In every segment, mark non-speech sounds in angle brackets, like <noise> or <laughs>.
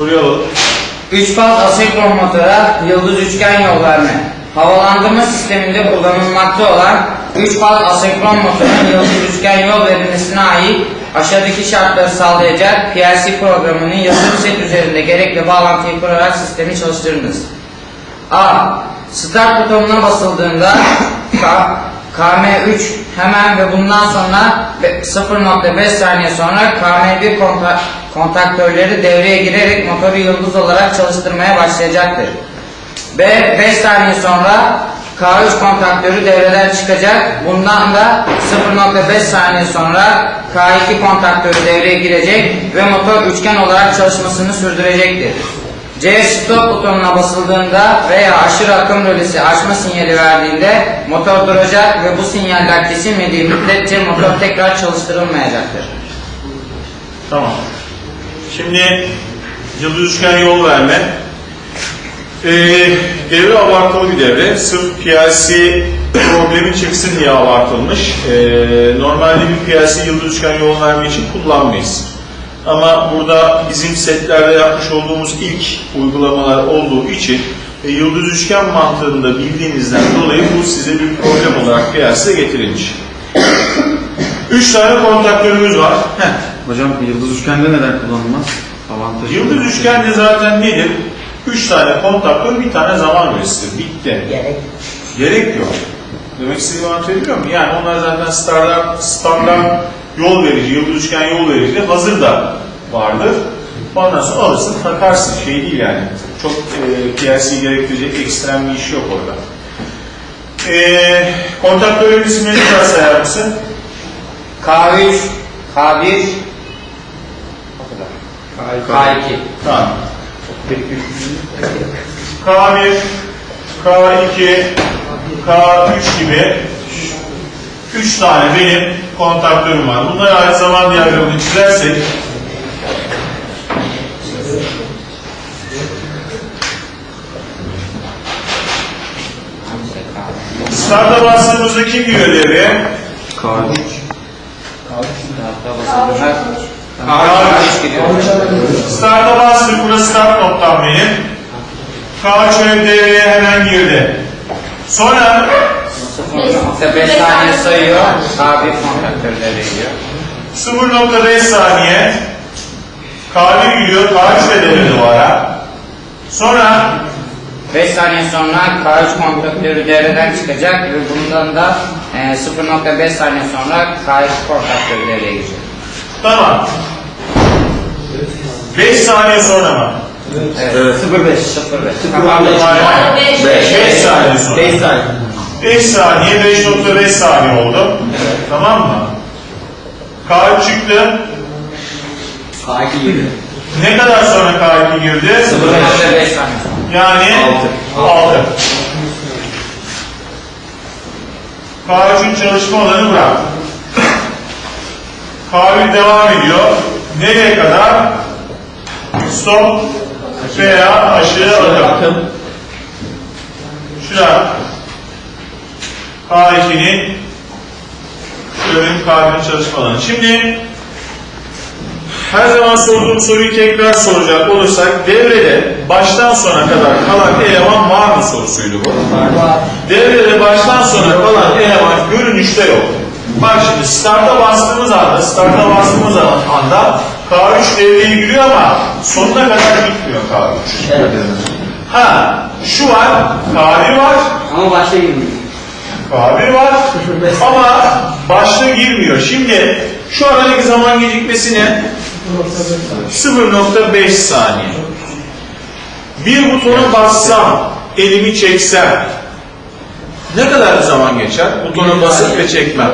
Alalım. 3 faz asenkron motora yıldız üçgen yol verme. Havalandırma sisteminde kullanılmakta olan 3 faz asenkron motorun yıldız üçgen yol verilmesine ait aşağıdaki şartları sağlayacak PLC programının yazılım set üzerinde gerekli bağlantıyı kurarak sistemi çalıştırınız. A. Start butonuna basıldığında K, KM3 hemen ve bundan sonra be- 0.5 saniye sonra KM1 konta- kontaktörleri devreye girerek motoru yıldız olarak çalıştırmaya başlayacaktır. B. 5 saniye sonra K3 kontaktörü devreden çıkacak. Bundan da 0.5 saniye sonra K2 kontaktörü devreye girecek ve motor üçgen olarak çalışmasını sürdürecektir. C stop butonuna basıldığında veya aşırı akım rölesi açma sinyali verdiğinde motor duracak ve bu sinyaller kesilmediği müddetçe motor tekrar çalıştırılmayacaktır. Tamam. Şimdi yıldız üçgen yol verme. Ee, devre abartılı bir devre. Sırf PLC problemi çıksın diye abartılmış. Ee, normalde bir PLC yıldız üçgen yol verme için kullanmayız. Ama burada bizim setlerde yapmış olduğumuz ilk uygulamalar olduğu için e, yıldız üçgen mantığını da bildiğinizden dolayı bu size bir problem olarak PLC'de getirilmiş. Üç tane kontaktörümüz var. Heh. Hocam yıldız üçgende neden kullanılmaz? Avantajı. Yıldız üçgende zaten nedir? Üç tane kontaktör, bir tane zaman verisidir. Bitti. Gerek. Gerek yok. Demek istediğimi anlatabiliyor muyum? Yani onlar zaten standart, standart yol verici, yıldız üçgen yol verici hazır da vardır. Ondan sonra alırsın, takarsın. Şey değil yani. Çok e, PLC gerektirecek ekstrem bir iş yok orada. E, kontaktörün isimlerini biraz sayar mısın? K3, K1, K2. Tamam. K1, K2, K3 gibi 3 tane benim kontaktörüm var. Bunlara ait zaman diyagramını çizersek Start'a bastığımızda kim giriyor devreye? K3. K3 gidiyor. Start'a bastık. Burası start noktam benim. K3 devreye hemen girdi. Sonra 0.5 saniye sayıyor. K1 kontaktörü devreye giriyor. 0.5 saniye K1 gidiyor. K3 de devrede o ara. Sonra 5 saniye sonra K3 kontaktörü devreden çıkacak ve bundan da e, 0.5 saniye sonra K2 kontaktörü devreye girecek. Tamam. 5 saniye sonra mı? Evet. 0.5 0.5 Kapandı. Hayır. 5 saniye sonra. 5 saniye. 5 saniye 5.5 saniye oldu. Tamam mı? K3 çıktı. K2 giriyor. Ne kadar sonra K2 girdi? 0.5 saniye sonra. Yani 6. K3'ün çalışma alanı bırak. K1 devam ediyor. Nereye kadar? Stop veya aşağı akım. Şurada K2'nin şöyle K1'in çalışma alanı. Şimdi her zaman sorduğum soruyu tekrar soracak olursak devrede baştan sona kadar kalan eleman var mı sorusuydu bu. Devrede baştan sona kalan eleman görünüşte yok. Bak şimdi start'a bastığımız anda, start'a bastığımız anda K3 devreye giriyor ama sonuna kadar gitmiyor K3. Ha, şu var, K1 var, Ama başta girmiyor. K1 var <laughs> ama başta girmiyor. Şimdi şu aradaki zaman gecikmesi ne? 0.5 saniye. Bir butona bassam, elimi çeksem ne kadar zaman geçer? Butona basıp ve çekmem.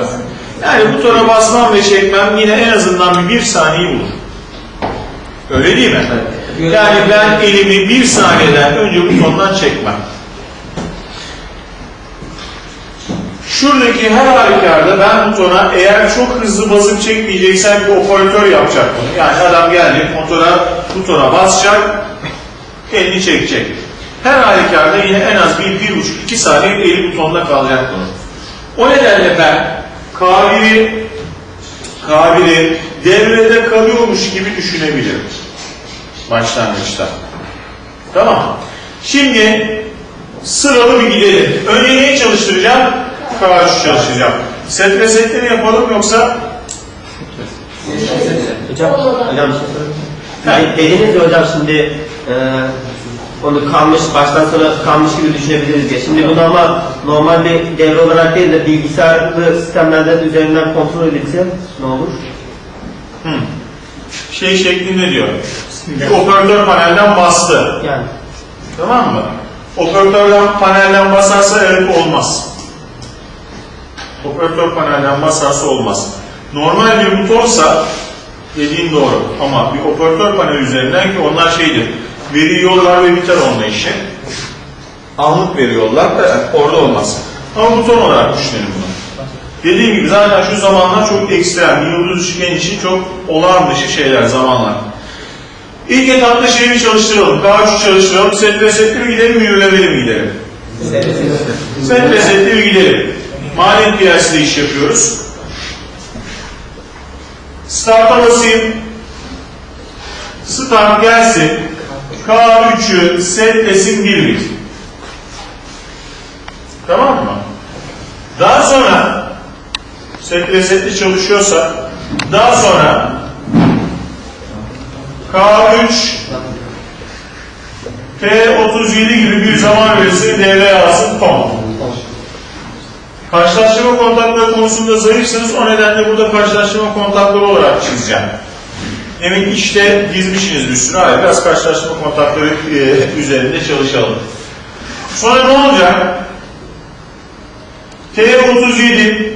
Yani butona basmam ve çekmem yine en azından bir, bir saniye bulur. Öyle değil mi? Yani ben elimi bir saniyeden önce butondan çekmem. Şuradaki her halükarda ben butona eğer çok hızlı basıp çekmeyeceksem bir operatör yapacak bunu. Yani adam geldi motora, butona basacak, elini çekecek. Her halükarda yine en az bir, bir buçuk, iki saniye eli butonda kalacak bunun. O nedenle ben K1'i K1'i devrede kalıyormuş gibi düşünebilirim. başlangıçta. Tamam. Şimdi sıralı bir gidelim. Önce neyi çalıştıracağım? K3 çalıştıracağım. Set ve mi yapalım yoksa Hocam, hocam şey dediniz hocam şimdi e, onu kalmış, baştan sona kalmış gibi düşünebiliriz diye. Şimdi bu normal, normal bir devre olarak değil de bilgisayarlı sistemlerden üzerinden kontrol edilse ne olur? şey şeklinde diyor. Bir operatör panelden bastı. Yani Tamam mı? Operatörden panelden basarsa evet olmaz. Operatör panelden basarsa olmaz. Normal bir butonsa dediğin doğru ama bir operatör panel üzerinden ki onlar şeydir. Veri yollar ve biter onunla işi. Anlık veri yollar da orada olmaz. Ama buton olarak düşünelim bunu. Dediğim gibi zaten şu zamanlar çok ekstrem. Yıldız üçgen için çok olağan dışı şeyler zamanlar. İlk etapta şeyi bir çalıştıralım. K3 çalıştıralım. Set ve setli mi gidelim, yürülemeli mi gidelim? Set ve setli mi gidelim? Maliyet piyasada iş yapıyoruz. Start'a basayım. Start gelsin. K3'ü setlesin bir bit. Tamam mı? Daha sonra set ve setli çalışıyorsa daha sonra K3 T37 gibi bir zaman verisini devreye alsın tamam. Karşılaştırma kontakları konusunda zayıfsınız. O nedenle burada karşılaştırma kontakları olarak çizeceğim. Demin işte dizmişsiniz bir sürü. Hayır, biraz karşılaştırma kontakları e, üzerinde çalışalım. Sonra ne olacak? T37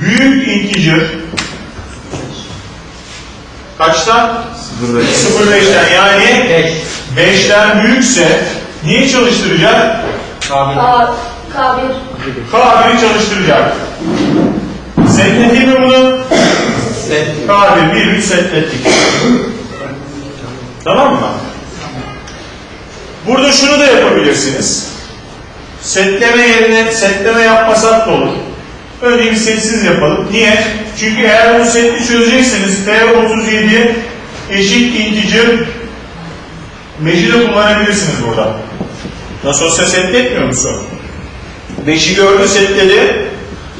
büyük integer kaçtan? 05. 0.5'ten yani 5'ten büyükse niye çalıştıracak? Kabul. K, K1. K1'i çalıştıracak. Setleteyim mi bunu? K1 bir bir setlettik. Tamam mı? Burada şunu da yapabilirsiniz. Setleme yerine setleme yapmasak da olur. Önce bir setsiz yapalım. Niye? Çünkü eğer bunu setli çözecekseniz T37 eşit integer meşi de kullanabilirsiniz burada. Nasıl olsa setletmiyor musun? 5'i gördü setledi.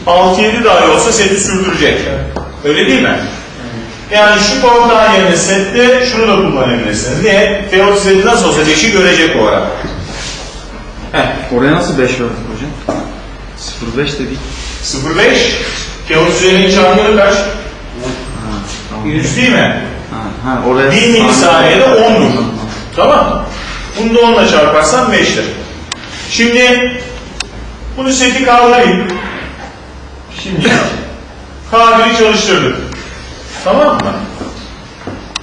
6-7 dahi olsa seti sürdürecek. Öyle değil mi? Yani şu kontağın yerine sette şunu da kullanabilirsiniz. Niye? T37 nasıl olsa 5'i görecek o ara. Heh. Oraya nasıl 5 verdik hocam? 05 dedik. 0.5 T37'nin çarpımı kaç? Tamam. 100 değil mi? Ha, ha, oraya 1 milisaniyede 10'dur. Tamam mı? Bunu da 10'la çarparsan 5'tir. Şimdi bunu seti kaldırayım. Şimdi K1'i çalıştırdık. Tamam mı?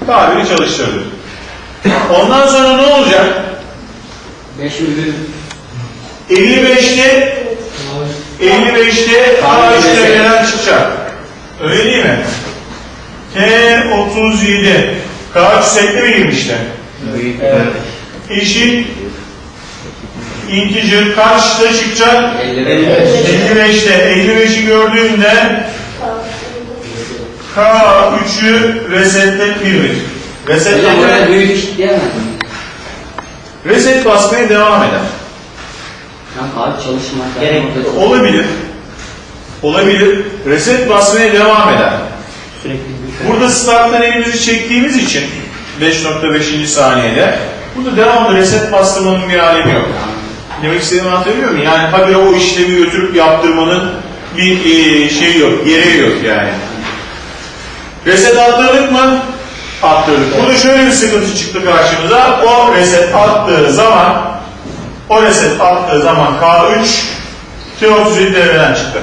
K1'i çalıştırdık. Ondan sonra ne olacak? 55'te 55'te K3'te gelen çıkacak. Öyle değil mi? T37 K3 setli mi girmişti? Evet. Eşit integer kaçta çıkacak? 55'te 55'i gördüğünde K3'ü resetlet bir bir. Resetlet, büyük iş diyemez. reset basmaya devam eder. Abi çalışmak. Gerek Olabilir. Olabilir. Reset basmaya devam eder. sürekli Burada starttan elimizi çektiğimiz için 5.5. saniyede burada devamlı reset bastırmanın bir alemi yok. Demek istediğimi anlatabiliyor muyum? Yani habire o işlemi götürüp yaptırmanın bir e, şeyi yok, gereği yok yani. Reset attırdık mı? Attırdık. Burada şöyle bir sıkıntı çıktı karşımıza. O reset attığı zaman o reset attığı zaman K3 T37 devreden çıktı.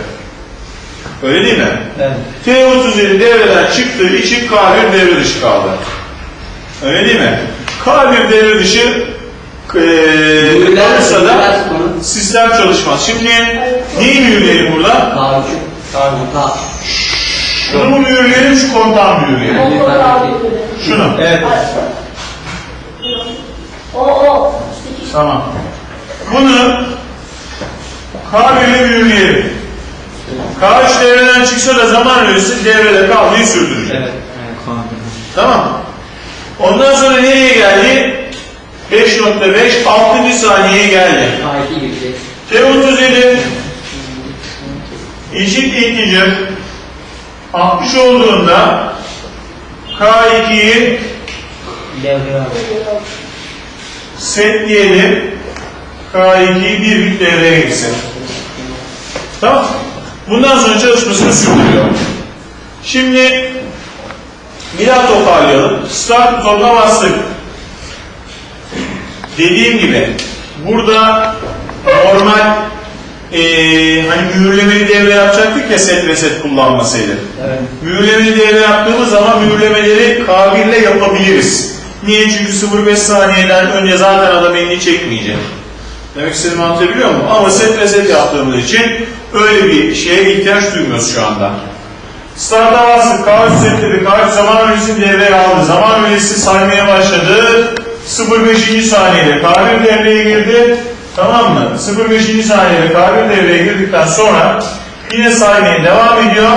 Öyle değil mi? Evet. T37 devreden çıktığı için K1 devre dışı kaldı. Öyle değil mi? K1 devre dışı kalırsa da sistem çalışmaz. Şimdi neyi mühürleyelim burada? Şunu mu mühürleyelim, şu kontağı mı mühürleyelim? O, K1. Şunu. Evet. O, o. Tamam. Bunu K1'e mühürleyelim. K3 devreden çıksa da zaman ölçüsü devrede kalmayı sürdürecek. Evet. Tamam mı? Ondan sonra nereye geldi? 5.5 6. saniyeye geldi. A2 girecek. T37 eşit integer 60 olduğunda K2'yi Devreye al. set diyelim. K2'yi bir bit devreye girsin. Tamam. Bundan sonra çalışmasını sürdürüyor. Şimdi bir daha toparlayalım. Start bastık. Dediğim gibi burada normal eee hani mühürlemeli devre yapacaktık ya set reset kullanmasaydı. Evet. Mühürlemeli devre yaptığımız zaman mühürlemeleri K1 ile yapabiliriz. Niye? Çünkü 0.5 saniyeden önce zaten adam elini çekmeyecek. Demek istediğimi anlatabiliyor muyum? Ama set reset yaptığımız için öyle bir şeye ihtiyaç duymuyoruz şu anda. Start'a bastık. K3 setledi. K3 zaman öncesini devreye aldı. Zaman öncesi saymaya başladı. 0.5. saniyede K1 devreye girdi. Tamam mı? 0.5. saniyede K1 devreye girdikten sonra yine saymaya devam ediyor.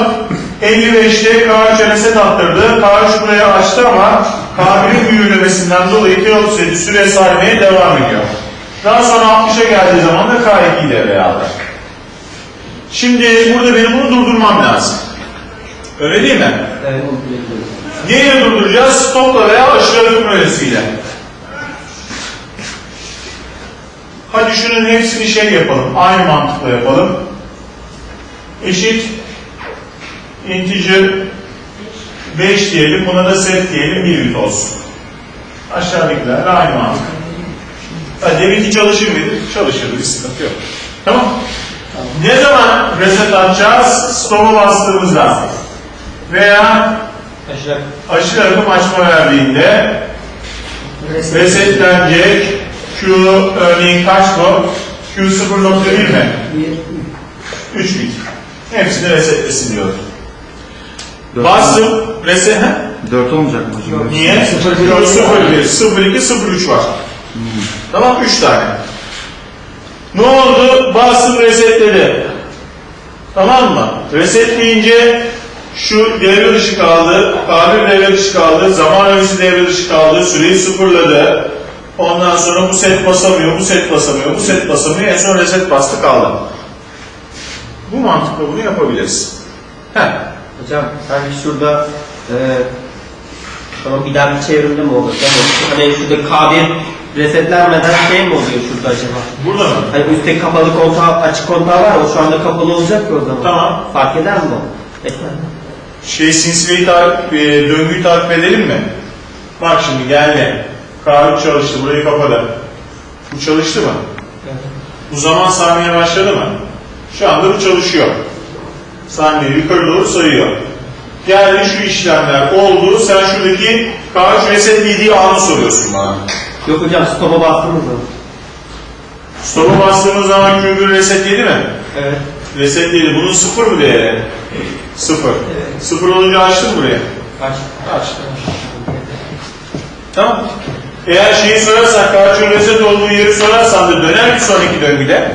55'te K3'e reset attırdı. K3 buraya açtı ama K1'in mühürlemesinden dolayı T37 süre saymaya devam ediyor. Daha sonra 60'a geldiği zaman da K2'yi devreye aldı. Şimdi burada benim bunu durdurmam lazım. Öyle değil mi? Evet. Neyle durduracağız? Stopla veya aşırı akım Hadi şunun hepsini şey yapalım. Aynı mantıkla yapalım. Eşit integer 5 diyelim. Buna da set diyelim. 1 bit olsun. Aşağıdakiler aynı mantık. Ha, deminki çalışır mıydı? Çalışırdı. Bir sıkıntı yok. Tamam. Ne zaman reset atacağız? Stop'a bastığımızda. Veya Aşağı. aşırı akım açma verdiğinde resetlenecek Q örneğin kaç bu? Q 0.1 mi? 3 bit. Hepsini resetlesin diyor. Bastım reset. he? 4 olmayacak mı hocam? Niye? 0 0 1 0 2 0 3 var. Tamam 3 tane. Ne oldu? Bastım resetledi. Tamam mı? Resetleyince şu devre dışı kaldı, K1 devre dışı kaldı, zaman öncesi devre dışı kaldı, süreyi sıfırladı. Ondan sonra bu set basamıyor, bu set basamıyor, bu set basamıyor. En son reset bastı kaldı. Bu mantıkla bunu yapabiliriz. Heh. Hocam sanki şurada e, tamam bir daha bir çevrimde mi olur? Hani şurada K1 resetlenmeden şey mi oluyor şurada acaba? Burada mı? Hani üstte kapalı kontağı, açık kontağı var o şu anda kapalı olacak mı o zaman? Tamam. Fark eder mi o? Etmez. Şey sinsileyi takip, e, döngüyü takip edelim mi? Bak şimdi geldi. K3 çalıştı, burayı kapadı. Bu çalıştı mı? Bu zaman saymaya başladı mı? Şu anda bu çalışıyor. Saniye yukarı doğru sayıyor. Geldi şu işlemler oldu. Sen şuradaki K3 resetlediği anı soruyorsun bana. Yok hocam stop'a bastınız mı? Stop'a bastığımız zaman Q1 resetledi mi? Evet. Resetledi. Bunun sıfır mı değeri? Sıfır. Sıfır olunca açtın buraya. Kaç? Açtım. Tamam. Eğer şeyi sorarsak, K3'ün reset olduğu yeri sorarsan da döner bir sonraki döngüde.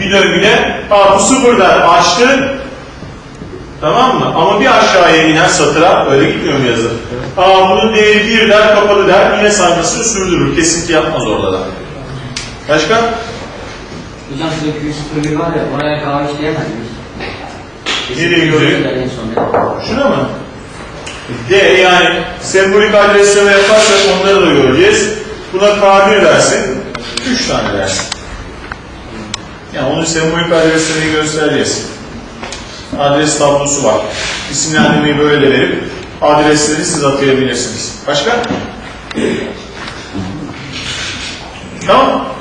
Bir döngüde Aa, bu sıfırdan açtı tamam mı? Ama bir aşağıya inen satıra öyle gitmiyor mu yazı? Aa, bunun değeri bir der kapalı der yine saymasını sürdürür. Kesinti yapmaz orada da. Başka? Hocam şurada Q01 var ya oraya kahve işleyemez miyiz? Nereye son Şuna mı? D yani sembolik adresleme yaparsak onları da göreceğiz. Buna K1 dersin. 3 tane dersin. Yani onun sembolik adreslerini göstereceğiz. Adres tablosu var. İsimlendirmeyi böyle verip adresleri siz atayabilirsiniz. Başka? Tamam.